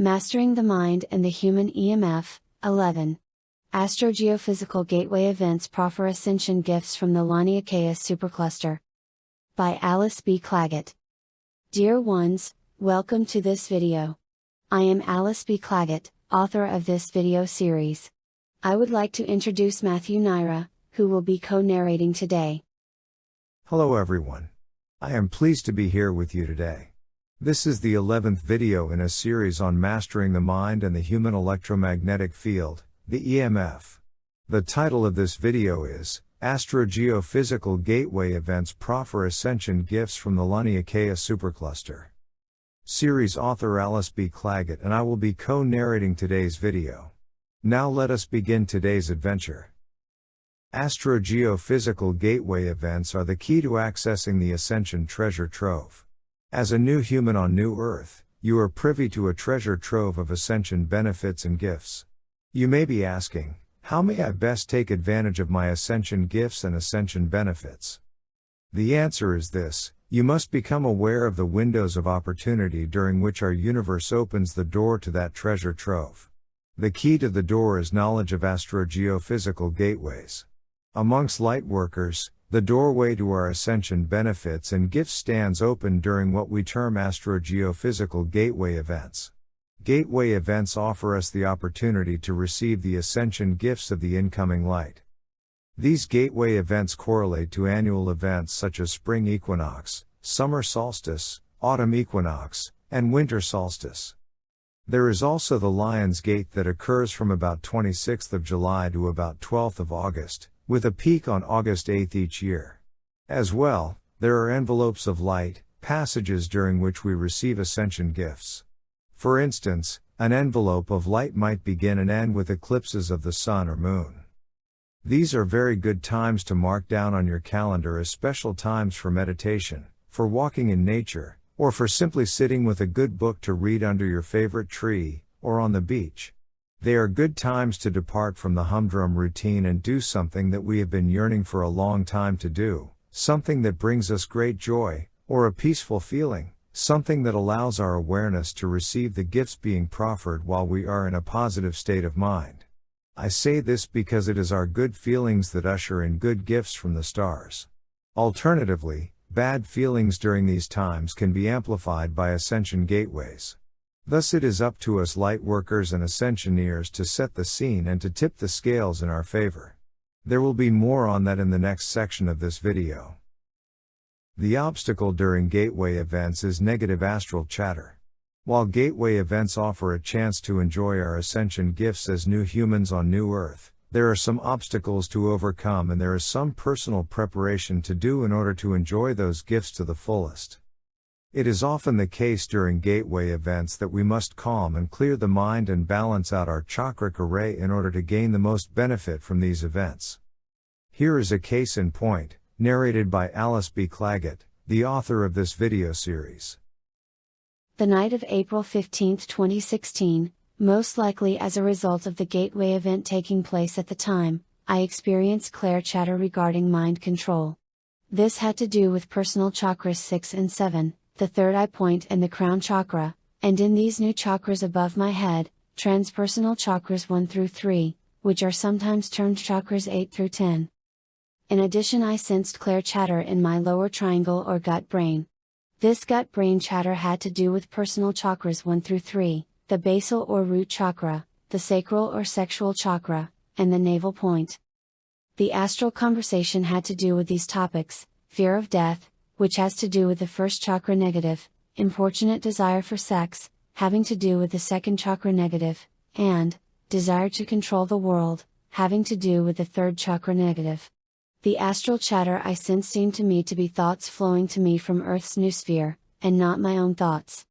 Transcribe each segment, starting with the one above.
Mastering the Mind and the Human EMF, 11. Astrogeophysical Gateway Events Proffer Ascension Gifts from the Laniakea Supercluster. By Alice B. Clagett. Dear ones, welcome to this video. I am Alice B. Clagett, author of this video series. I would like to introduce Matthew Naira, who will be co-narrating today. Hello everyone. I am pleased to be here with you today. This is the 11th video in a series on mastering the mind and the human electromagnetic field, the EMF. The title of this video is Astrogeophysical Gateway Events Proffer Ascension Gifts from the Laniakea Supercluster. Series author Alice B. Clagett and I will be co-narrating today's video. Now let us begin today's adventure. Astrogeophysical gateway events are the key to accessing the Ascension treasure trove. As a new human on New Earth, you are privy to a treasure trove of ascension benefits and gifts. You may be asking, how may I best take advantage of my ascension gifts and ascension benefits? The answer is this you must become aware of the windows of opportunity during which our universe opens the door to that treasure trove. The key to the door is knowledge of astrogeophysical gateways. Amongst light workers, the doorway to our ascension benefits and gifts stands open during what we term astrogeophysical gateway events. Gateway events offer us the opportunity to receive the ascension gifts of the incoming light. These gateway events correlate to annual events such as spring equinox, summer solstice, autumn equinox, and winter solstice. There is also the Lion's Gate that occurs from about 26th of July to about 12th of August, with a peak on August 8 each year. As well, there are envelopes of light, passages during which we receive ascension gifts. For instance, an envelope of light might begin and end with eclipses of the sun or moon. These are very good times to mark down on your calendar as special times for meditation, for walking in nature, or for simply sitting with a good book to read under your favorite tree, or on the beach. They are good times to depart from the humdrum routine and do something that we have been yearning for a long time to do, something that brings us great joy, or a peaceful feeling, something that allows our awareness to receive the gifts being proffered while we are in a positive state of mind. I say this because it is our good feelings that usher in good gifts from the stars. Alternatively, bad feelings during these times can be amplified by ascension gateways. Thus it is up to us light workers and ascensioneers to set the scene and to tip the scales in our favor. There will be more on that in the next section of this video. The obstacle during gateway events is negative astral chatter. While gateway events offer a chance to enjoy our ascension gifts as new humans on New Earth, there are some obstacles to overcome and there is some personal preparation to do in order to enjoy those gifts to the fullest. It is often the case during gateway events that we must calm and clear the mind and balance out our chakric array in order to gain the most benefit from these events. Here is a case in point, narrated by Alice B. Clagett, the author of this video series. The night of April 15, 2016, most likely as a result of the gateway event taking place at the time, I experienced clair chatter regarding mind control. This had to do with personal chakras 6 and 7, the third eye point and the crown chakra, and in these new chakras above my head, transpersonal chakras 1 through 3, which are sometimes termed chakras 8 through 10. In addition, I sensed clair chatter in my lower triangle or gut brain. This gut brain chatter had to do with personal chakras 1 through 3, the basal or root chakra, the sacral or sexual chakra, and the navel point. The astral conversation had to do with these topics fear of death, which has to do with the first chakra negative, importunate desire for sex, having to do with the second chakra negative, and, desire to control the world, having to do with the third chakra negative. The astral chatter I sense seemed to me to be thoughts flowing to me from Earth's noosphere, and not my own thoughts.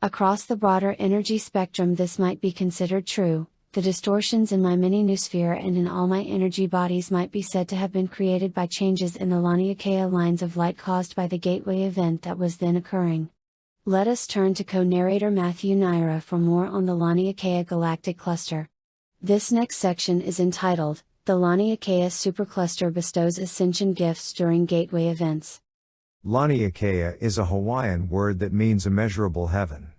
Across the broader energy spectrum, this might be considered true, the distortions in my mini noosphere and in all my energy bodies might be said to have been created by changes in the Laniakea lines of light caused by the gateway event that was then occurring. Let us turn to co-narrator Matthew Naira for more on the Laniakea galactic cluster. This next section is entitled, The Laniakea Supercluster Bestows Ascension Gifts During Gateway Events. Laniakea is a Hawaiian word that means immeasurable heaven.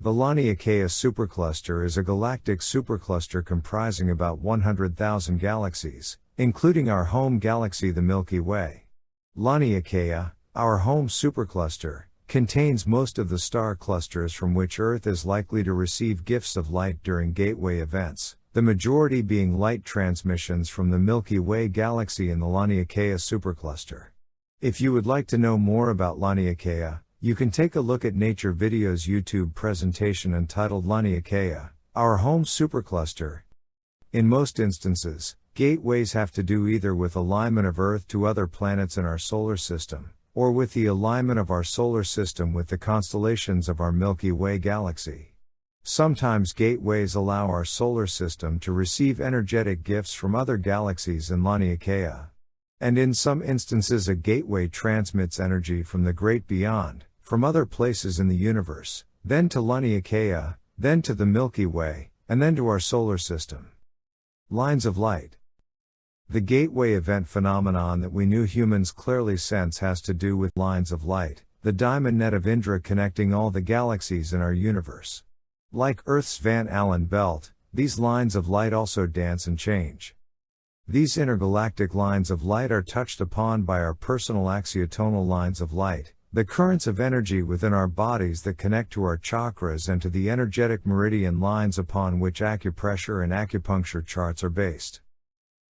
The Laniakea supercluster is a galactic supercluster comprising about 100,000 galaxies, including our home galaxy the Milky Way. Laniakea, our home supercluster, contains most of the star clusters from which Earth is likely to receive gifts of light during gateway events, the majority being light transmissions from the Milky Way galaxy in the Laniakea supercluster. If you would like to know more about Laniakea, you can take a look at Nature Video's YouTube presentation entitled Laniakea, our home supercluster. In most instances, gateways have to do either with alignment of Earth to other planets in our solar system, or with the alignment of our solar system with the constellations of our Milky Way galaxy. Sometimes gateways allow our solar system to receive energetic gifts from other galaxies in Laniakea. And in some instances, a gateway transmits energy from the great beyond, from other places in the universe, then to Laniakea, then to the Milky Way, and then to our solar system. Lines of light. The gateway event phenomenon that we new humans clearly sense has to do with lines of light, the diamond net of Indra connecting all the galaxies in our universe. Like Earth's Van Allen belt, these lines of light also dance and change. These intergalactic lines of light are touched upon by our personal axiotonal lines of light, the currents of energy within our bodies that connect to our chakras and to the energetic meridian lines upon which acupressure and acupuncture charts are based.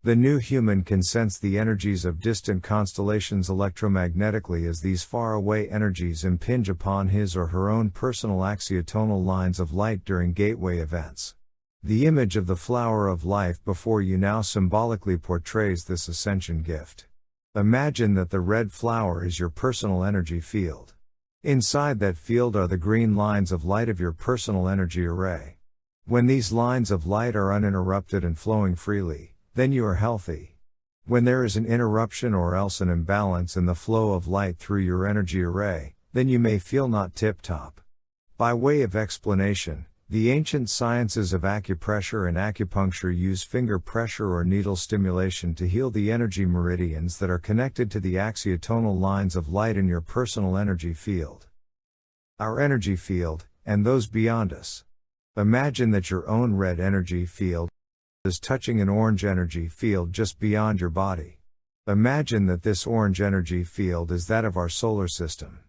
The new human can sense the energies of distant constellations electromagnetically as these faraway energies impinge upon his or her own personal axiotonal lines of light during gateway events. The image of the flower of life before you now symbolically portrays this ascension gift. Imagine that the red flower is your personal energy field. Inside that field are the green lines of light of your personal energy array. When these lines of light are uninterrupted and flowing freely, then you are healthy. When there is an interruption or else an imbalance in the flow of light through your energy array, then you may feel not tip top. By way of explanation, the ancient sciences of acupressure and acupuncture use finger pressure or needle stimulation to heal the energy meridians that are connected to the axiotonal lines of light in your personal energy field. Our energy field, and those beyond us. Imagine that your own red energy field is touching an orange energy field just beyond your body. Imagine that this orange energy field is that of our solar system.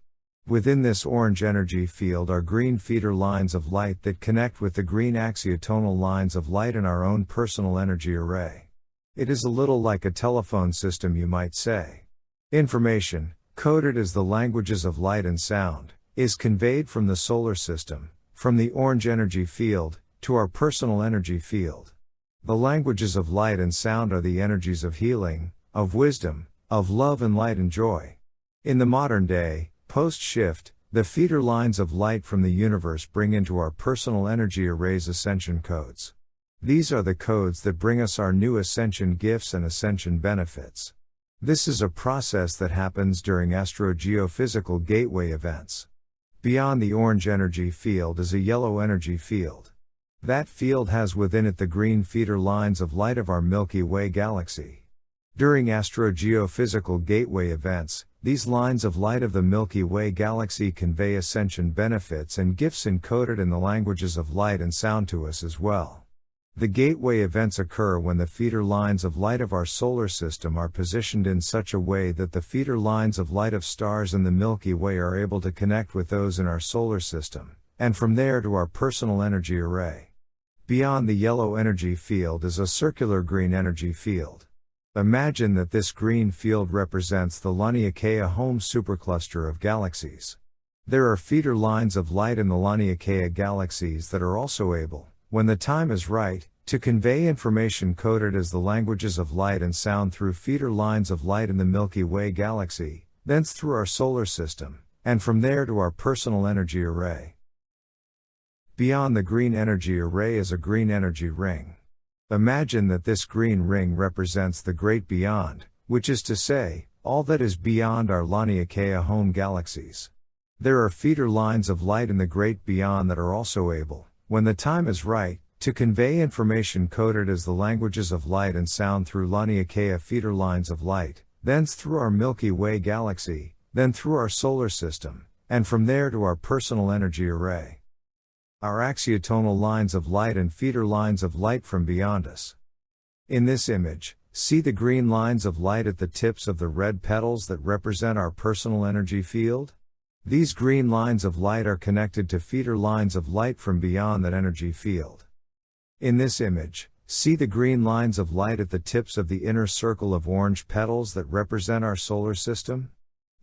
Within this orange energy field are green feeder lines of light that connect with the green axiotonal lines of light in our own personal energy array. It is a little like a telephone system, you might say. Information, coded as the languages of light and sound, is conveyed from the solar system, from the orange energy field, to our personal energy field. The languages of light and sound are the energies of healing, of wisdom, of love and light and joy. In the modern day, Post shift, the feeder lines of light from the universe bring into our personal energy arrays ascension codes. These are the codes that bring us our new ascension gifts and ascension benefits. This is a process that happens during astrogeophysical gateway events. Beyond the orange energy field is a yellow energy field. That field has within it the green feeder lines of light of our Milky Way galaxy. During astrogeophysical gateway events, these lines of light of the Milky Way galaxy convey ascension benefits and gifts encoded in the languages of light and sound to us as well. The gateway events occur when the feeder lines of light of our solar system are positioned in such a way that the feeder lines of light of stars in the Milky Way are able to connect with those in our solar system, and from there to our personal energy array. Beyond the yellow energy field is a circular green energy field. Imagine that this green field represents the Laniakea home supercluster of galaxies. There are feeder lines of light in the Laniakea galaxies that are also able, when the time is right, to convey information coded as the languages of light and sound through feeder lines of light in the Milky Way galaxy, thence through our solar system, and from there to our personal energy array. Beyond the green energy array is a green energy ring. Imagine that this green ring represents the great beyond, which is to say, all that is beyond our Laniakea home galaxies. There are feeder lines of light in the great beyond that are also able, when the time is right, to convey information coded as the languages of light and sound through Laniakea feeder lines of light, thence through our Milky Way galaxy, then through our solar system, and from there to our personal energy array. Our axiotonal lines of light and feeder lines of light from beyond us. In this image, see the green lines of light at the tips of the red petals that represent our personal energy field? These green lines of light are connected to feeder lines of light from beyond that energy field. In this image, see the green lines of light at the tips of the inner circle of orange petals that represent our solar system?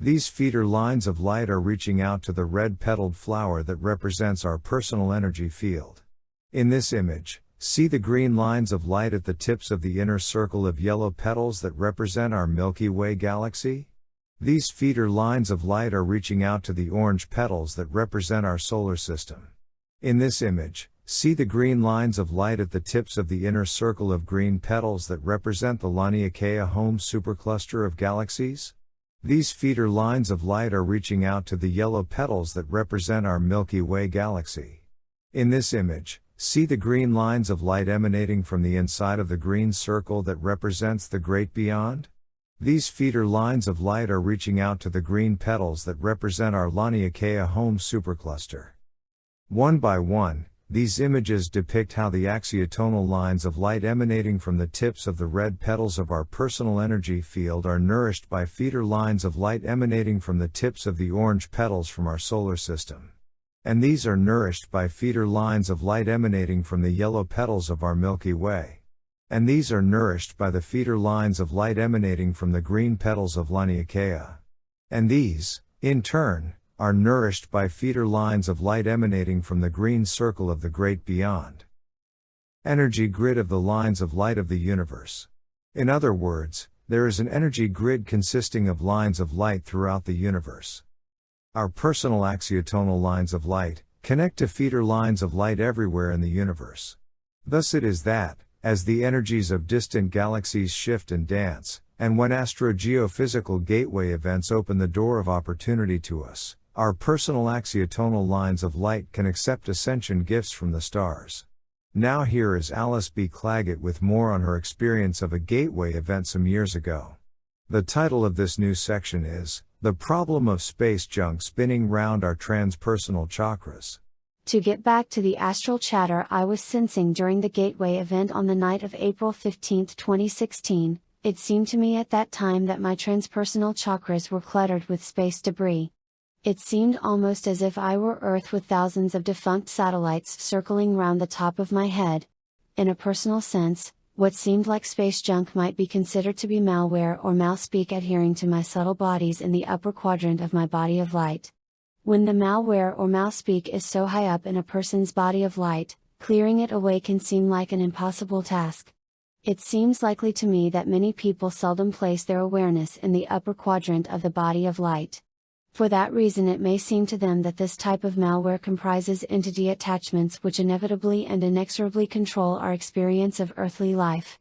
These feeder lines of light are reaching out to the red petaled flower that represents our personal energy field. In this image, see the green lines of light at the tips of the inner circle of yellow petals that represent our Milky Way galaxy? These feeder lines of light are reaching out to the orange petals that represent our solar system. In this image, see the green lines of light at the tips of the inner circle of green petals that represent the Laniakea home supercluster of galaxies? These feeder lines of light are reaching out to the yellow petals that represent our Milky Way galaxy. In this image, see the green lines of light emanating from the inside of the green circle that represents the great beyond? These feeder lines of light are reaching out to the green petals that represent our Laniakea home supercluster. One by one, these images depict how the axiotonal lines of light emanating from the tips of the red petals of our personal energy field are nourished by feeder lines of light emanating from the tips of the orange petals from our solar system. And these are nourished by feeder lines of light emanating from the yellow petals of our Milky Way. And these are nourished by the feeder lines of light emanating from the green petals of Laniakea. And these, in turn, are nourished by feeder lines of light emanating from the green circle of the great beyond. Energy grid of the lines of light of the universe. In other words, there is an energy grid consisting of lines of light throughout the universe. Our personal axiotonal lines of light connect to feeder lines of light everywhere in the universe. Thus it is that, as the energies of distant galaxies shift and dance, and when astrogeophysical gateway events open the door of opportunity to us, our personal axiotonal lines of light can accept ascension gifts from the stars. Now here is Alice B. Clagett with more on her experience of a gateway event some years ago. The title of this new section is, The Problem of Space Junk Spinning Round Our Transpersonal Chakras. To get back to the astral chatter I was sensing during the Gateway event on the night of April 15, 2016, it seemed to me at that time that my transpersonal chakras were cluttered with space debris. It seemed almost as if I were Earth with thousands of defunct satellites circling round the top of my head. In a personal sense, what seemed like space junk might be considered to be malware or malspeak adhering to my subtle bodies in the upper quadrant of my body of light. When the malware or malspeak is so high up in a person's body of light, clearing it away can seem like an impossible task. It seems likely to me that many people seldom place their awareness in the upper quadrant of the body of light. For that reason it may seem to them that this type of malware comprises entity attachments which inevitably and inexorably control our experience of earthly life.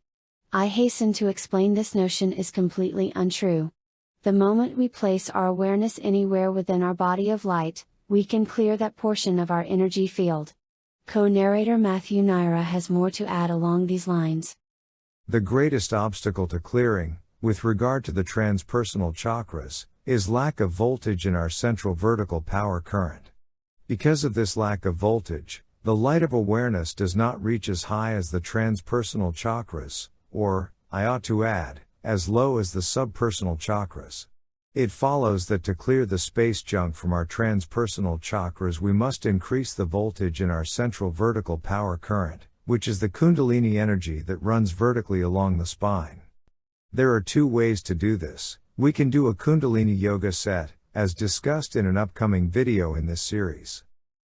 I hasten to explain this notion is completely untrue. The moment we place our awareness anywhere within our body of light, we can clear that portion of our energy field. Co-narrator Matthew Naira has more to add along these lines. The greatest obstacle to clearing, with regard to the transpersonal chakras, is lack of voltage in our central vertical power current. Because of this lack of voltage, the light of awareness does not reach as high as the transpersonal chakras, or, I ought to add, as low as the subpersonal chakras. It follows that to clear the space junk from our transpersonal chakras we must increase the voltage in our central vertical power current, which is the kundalini energy that runs vertically along the spine. There are two ways to do this, we can do a Kundalini Yoga set, as discussed in an upcoming video in this series.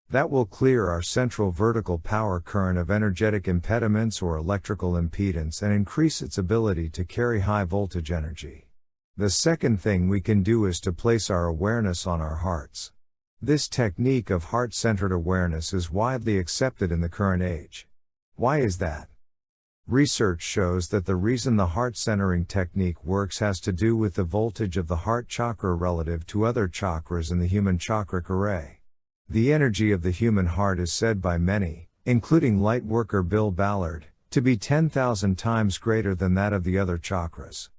That will clear our central vertical power current of energetic impediments or electrical impedance and increase its ability to carry high voltage energy. The second thing we can do is to place our awareness on our hearts. This technique of heart centered awareness is widely accepted in the current age. Why is that? Research shows that the reason the heart centering technique works has to do with the voltage of the heart chakra relative to other chakras in the human chakric array. The energy of the human heart is said by many, including lightworker Bill Ballard, to be 10,000 times greater than that of the other chakras.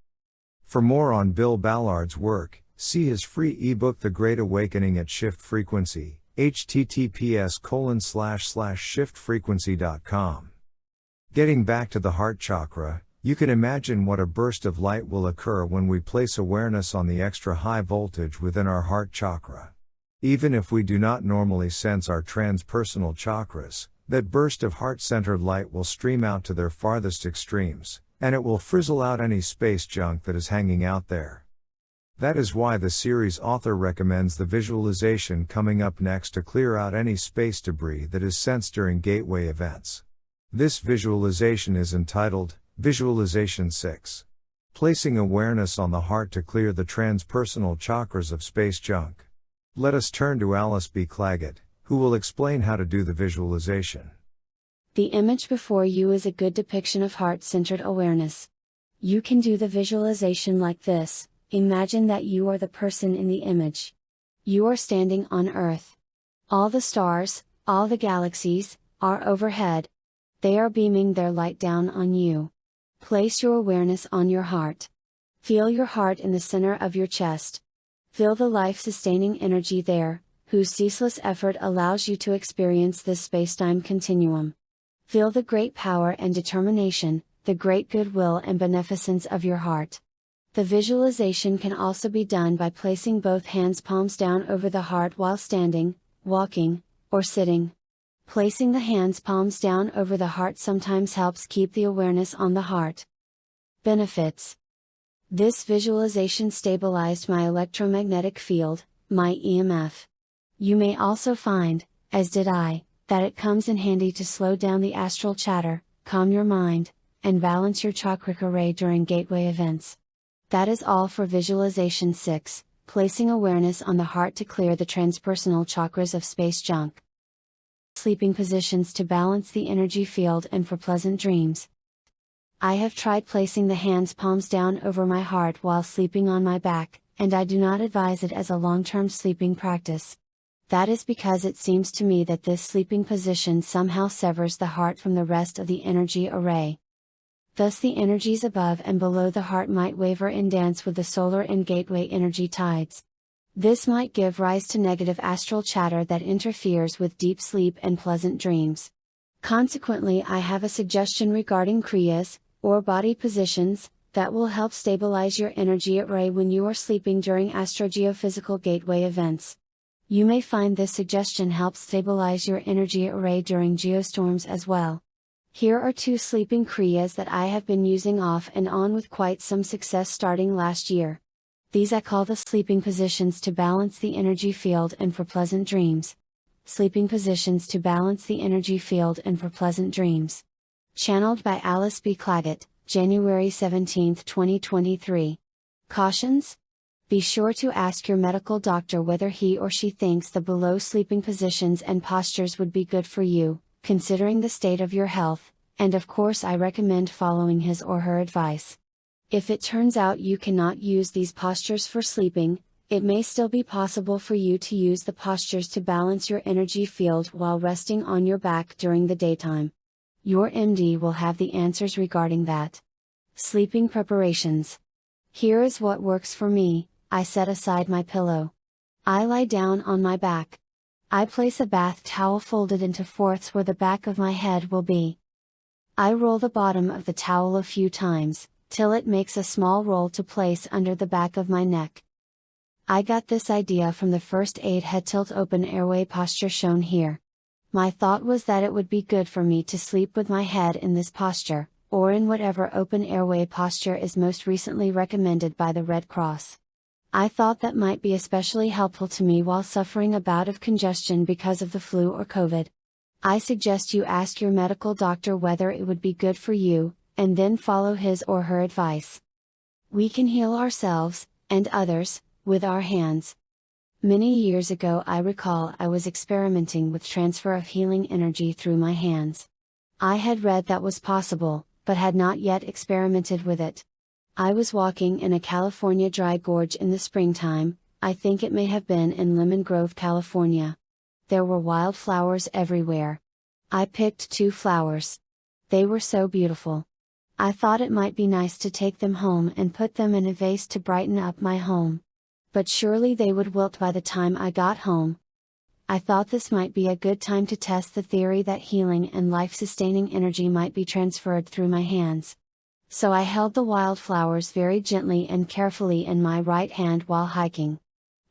For more on Bill Ballard's work, see his free ebook The Great Awakening at Shift Frequency, https shiftfrequency.com. Getting back to the heart chakra, you can imagine what a burst of light will occur when we place awareness on the extra high voltage within our heart chakra. Even if we do not normally sense our transpersonal chakras, that burst of heart centered light will stream out to their farthest extremes, and it will frizzle out any space junk that is hanging out there. That is why the series author recommends the visualization coming up next to clear out any space debris that is sensed during gateway events. This visualization is entitled Visualization 6. Placing awareness on the heart to clear the transpersonal chakras of space junk. Let us turn to Alice B. Clagett, who will explain how to do the visualization. The image before you is a good depiction of heart centered awareness. You can do the visualization like this Imagine that you are the person in the image. You are standing on Earth. All the stars, all the galaxies, are overhead. They are beaming their light down on you. Place your awareness on your heart. Feel your heart in the center of your chest. Feel the life sustaining energy there, whose ceaseless effort allows you to experience this spacetime continuum. Feel the great power and determination, the great goodwill and beneficence of your heart. The visualization can also be done by placing both hands palms down over the heart while standing, walking, or sitting. Placing the hands palms down over the heart sometimes helps keep the awareness on the heart. Benefits This visualization stabilized my electromagnetic field, my EMF. You may also find, as did I, that it comes in handy to slow down the astral chatter, calm your mind, and balance your chakra array during gateway events. That is all for Visualization 6, placing awareness on the heart to clear the transpersonal chakras of space junk. Sleeping positions to balance the energy field and for pleasant dreams. I have tried placing the hands palms down over my heart while sleeping on my back, and I do not advise it as a long term sleeping practice. That is because it seems to me that this sleeping position somehow severs the heart from the rest of the energy array. Thus the energies above and below the heart might waver and dance with the solar and gateway energy tides. This might give rise to negative astral chatter that interferes with deep sleep and pleasant dreams. Consequently, I have a suggestion regarding Kriyas, or body positions, that will help stabilize your energy array when you are sleeping during astrogeophysical gateway events. You may find this suggestion helps stabilize your energy array during geostorms as well. Here are two sleeping Kriyas that I have been using off and on with quite some success starting last year. These I call the sleeping positions to balance the energy field and for pleasant dreams. Sleeping positions to balance the energy field and for pleasant dreams. Channeled by Alice B. Clagett, January 17, 2023. Cautions? Be sure to ask your medical doctor whether he or she thinks the below sleeping positions and postures would be good for you considering the state of your health, and of course I recommend following his or her advice. If it turns out you cannot use these postures for sleeping, it may still be possible for you to use the postures to balance your energy field while resting on your back during the daytime. Your MD will have the answers regarding that. Sleeping preparations. Here is what works for me I set aside my pillow. I lie down on my back. I place a bath towel folded into fourths where the back of my head will be. I roll the bottom of the towel a few times, till it makes a small roll to place under the back of my neck. I got this idea from the first aid head tilt open airway posture shown here. My thought was that it would be good for me to sleep with my head in this posture, or in whatever open airway posture is most recently recommended by the Red Cross. I thought that might be especially helpful to me while suffering a bout of congestion because of the flu or COVID. I suggest you ask your medical doctor whether it would be good for you, and then follow his or her advice. We can heal ourselves, and others, with our hands. Many years ago, I recall I was experimenting with transfer of healing energy through my hands. I had read that was possible, but had not yet experimented with it. I was walking in a California dry gorge in the springtime, I think it may have been in Lemon Grove, California. There were wildflowers everywhere. I picked two flowers. They were so beautiful. I thought it might be nice to take them home and put them in a vase to brighten up my home. But surely they would wilt by the time I got home. I thought this might be a good time to test the theory that healing and life sustaining energy might be transferred through my hands. So I held the wildflowers very gently and carefully in my right hand while hiking.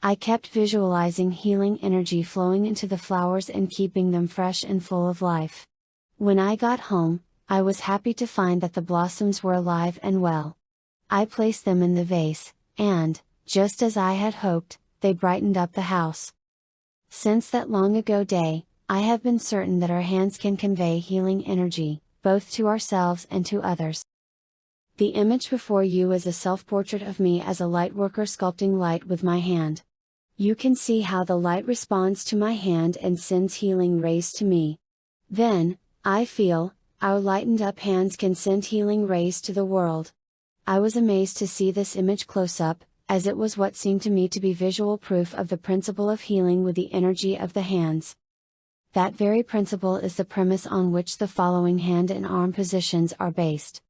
I kept visualizing healing energy flowing into the flowers and keeping them fresh and full of life. When I got home, I was happy to find that the blossoms were alive and well. I placed them in the vase, and, just as I had hoped, they brightened up the house. Since that long ago day, I have been certain that our hands can convey healing energy, both to ourselves and to others. The image before you is a self portrait of me as a light worker sculpting light with my hand. You can see how the light responds to my hand and sends healing rays to me. Then, I feel, our lightened up hands can send healing rays to the world. I was amazed to see this image close up, as it was what seemed to me to be visual proof of the principle of healing with the energy of the hands. That very principle is the premise on which the following hand and arm positions are based.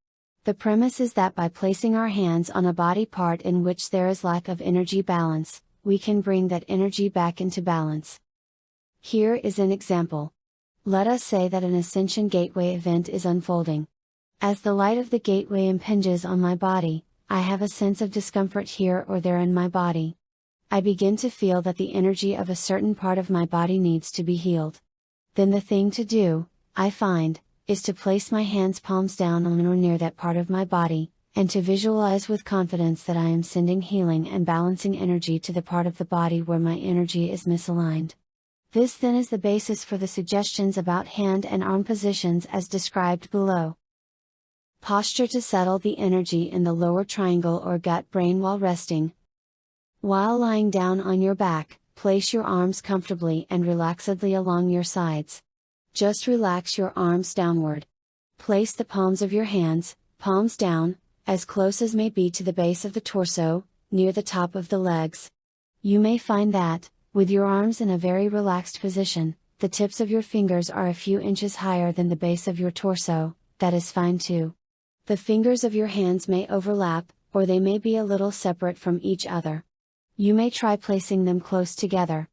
The premise is that by placing our hands on a body part in which there is lack of energy balance, we can bring that energy back into balance. Here is an example. Let us say that an Ascension Gateway event is unfolding. As the light of the gateway impinges on my body, I have a sense of discomfort here or there in my body. I begin to feel that the energy of a certain part of my body needs to be healed. Then the thing to do, I find, is to place my hands palms down on or near that part of my body, and to visualize with confidence that I am sending healing and balancing energy to the part of the body where my energy is misaligned. This then is the basis for the suggestions about hand and arm positions as described below. Posture to settle the energy in the lower triangle or gut brain while resting. While lying down on your back, place your arms comfortably and relaxedly along your sides. Just relax your arms downward. Place the palms of your hands, palms down, as close as may be to the base of the torso, near the top of the legs. You may find that, with your arms in a very relaxed position, the tips of your fingers are a few inches higher than the base of your torso, that is fine too. The fingers of your hands may overlap, or they may be a little separate from each other. You may try placing them close together.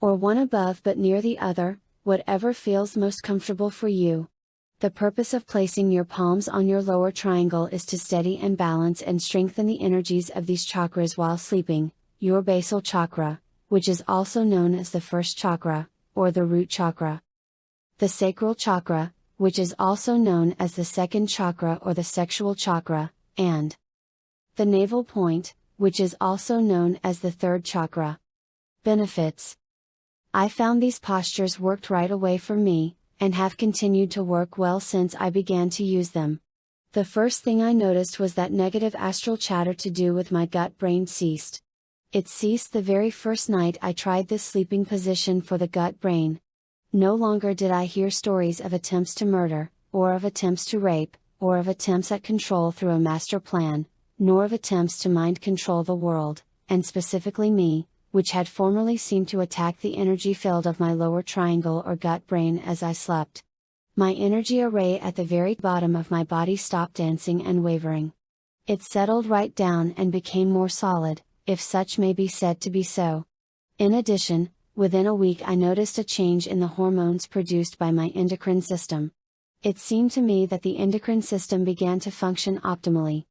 Or one above but near the other, whatever feels most comfortable for you. The purpose of placing your palms on your lower triangle is to steady and balance and strengthen the energies of these chakras while sleeping, your basal chakra, which is also known as the first chakra, or the root chakra. The sacral chakra, which is also known as the second chakra or the sexual chakra, and the navel point, which is also known as the third chakra. Benefits I found these postures worked right away for me, and have continued to work well since I began to use them. The first thing I noticed was that negative astral chatter to do with my gut brain ceased. It ceased the very first night I tried this sleeping position for the gut brain, no longer did I hear stories of attempts to murder, or of attempts to rape, or of attempts at control through a master plan, nor of attempts to mind control the world, and specifically me, which had formerly seemed to attack the energy field of my lower triangle or gut brain as I slept. My energy array at the very bottom of my body stopped dancing and wavering. It settled right down and became more solid, if such may be said to be so. In addition, Within a week, I noticed a change in the hormones produced by my endocrine system. It seemed to me that the endocrine system began to function optimally.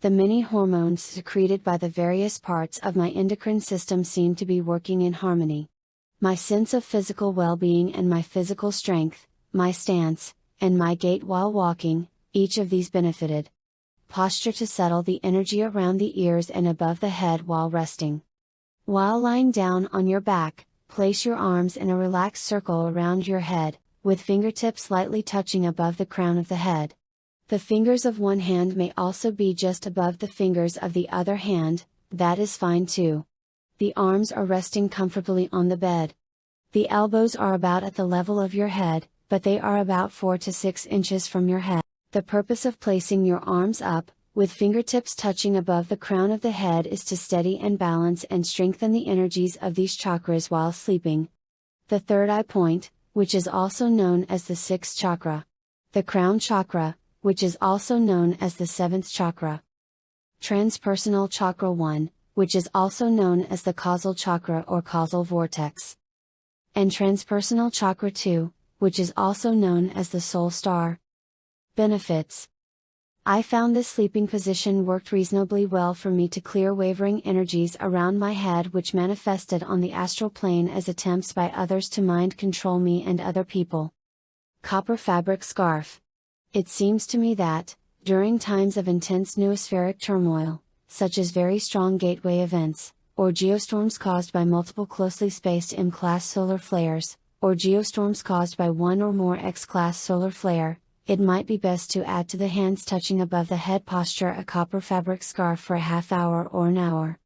The many hormones secreted by the various parts of my endocrine system seemed to be working in harmony. My sense of physical well being and my physical strength, my stance, and my gait while walking, each of these benefited. Posture to settle the energy around the ears and above the head while resting. While lying down on your back, place your arms in a relaxed circle around your head, with fingertips lightly touching above the crown of the head. The fingers of one hand may also be just above the fingers of the other hand, that is fine too. The arms are resting comfortably on the bed. The elbows are about at the level of your head, but they are about 4 to 6 inches from your head. The purpose of placing your arms up, with fingertips touching above the crown of the head is to steady and balance and strengthen the energies of these chakras while sleeping. The third eye point, which is also known as the sixth chakra. The crown chakra, which is also known as the seventh chakra. Transpersonal chakra 1, which is also known as the causal chakra or causal vortex. and transpersonal chakra 2, which is also known as the soul star. Benefits I found this sleeping position worked reasonably well for me to clear wavering energies around my head which manifested on the astral plane as attempts by others to mind control me and other people. Copper Fabric Scarf. It seems to me that, during times of intense noospheric turmoil, such as very strong gateway events, or geostorms caused by multiple closely spaced M class solar flares, or geostorms caused by one or more X class solar flare, it might be best to add to the hands touching above the head posture a copper fabric scarf for a half hour or an hour.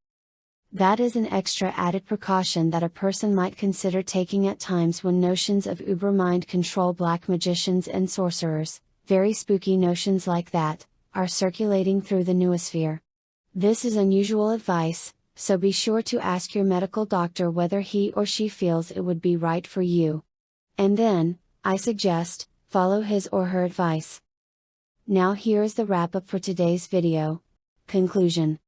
That is an extra added precaution that a person might consider taking at times when notions of uber mind control black magicians and sorcerers, very spooky notions like that, are circulating through the noosphere. This is unusual advice, so be sure to ask your medical doctor whether he or she feels it would be right for you. And then, I suggest, follow his or her advice. Now here is the wrap up for today's video. Conclusion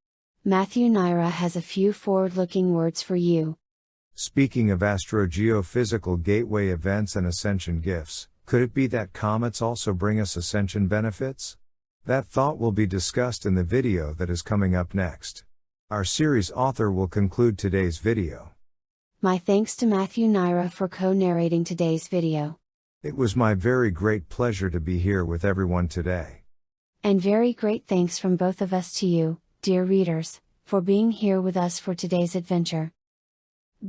Matthew Naira has a few forward looking words for you. Speaking of astro-geophysical gateway events and ascension gifts, could it be that comets also bring us ascension benefits? That thought will be discussed in the video that is coming up next. Our series author will conclude today's video. My thanks to Matthew Naira for co narrating today's video. It was my very great pleasure to be here with everyone today. And very great thanks from both of us to you, dear readers, for being here with us for today's adventure.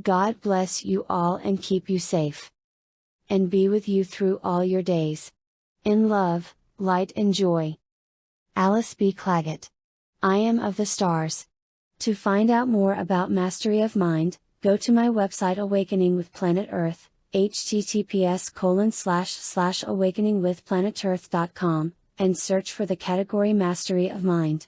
God bless you all and keep you safe. And be with you through all your days. In love, light and joy. Alice B. Clagett. I am of the stars. To find out more about Mastery of Mind, go to my website Awakening with Planet Earth https colon slash slash awakeningwithplanetearth.com, and search for the category Mastery of Mind.